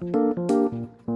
うん。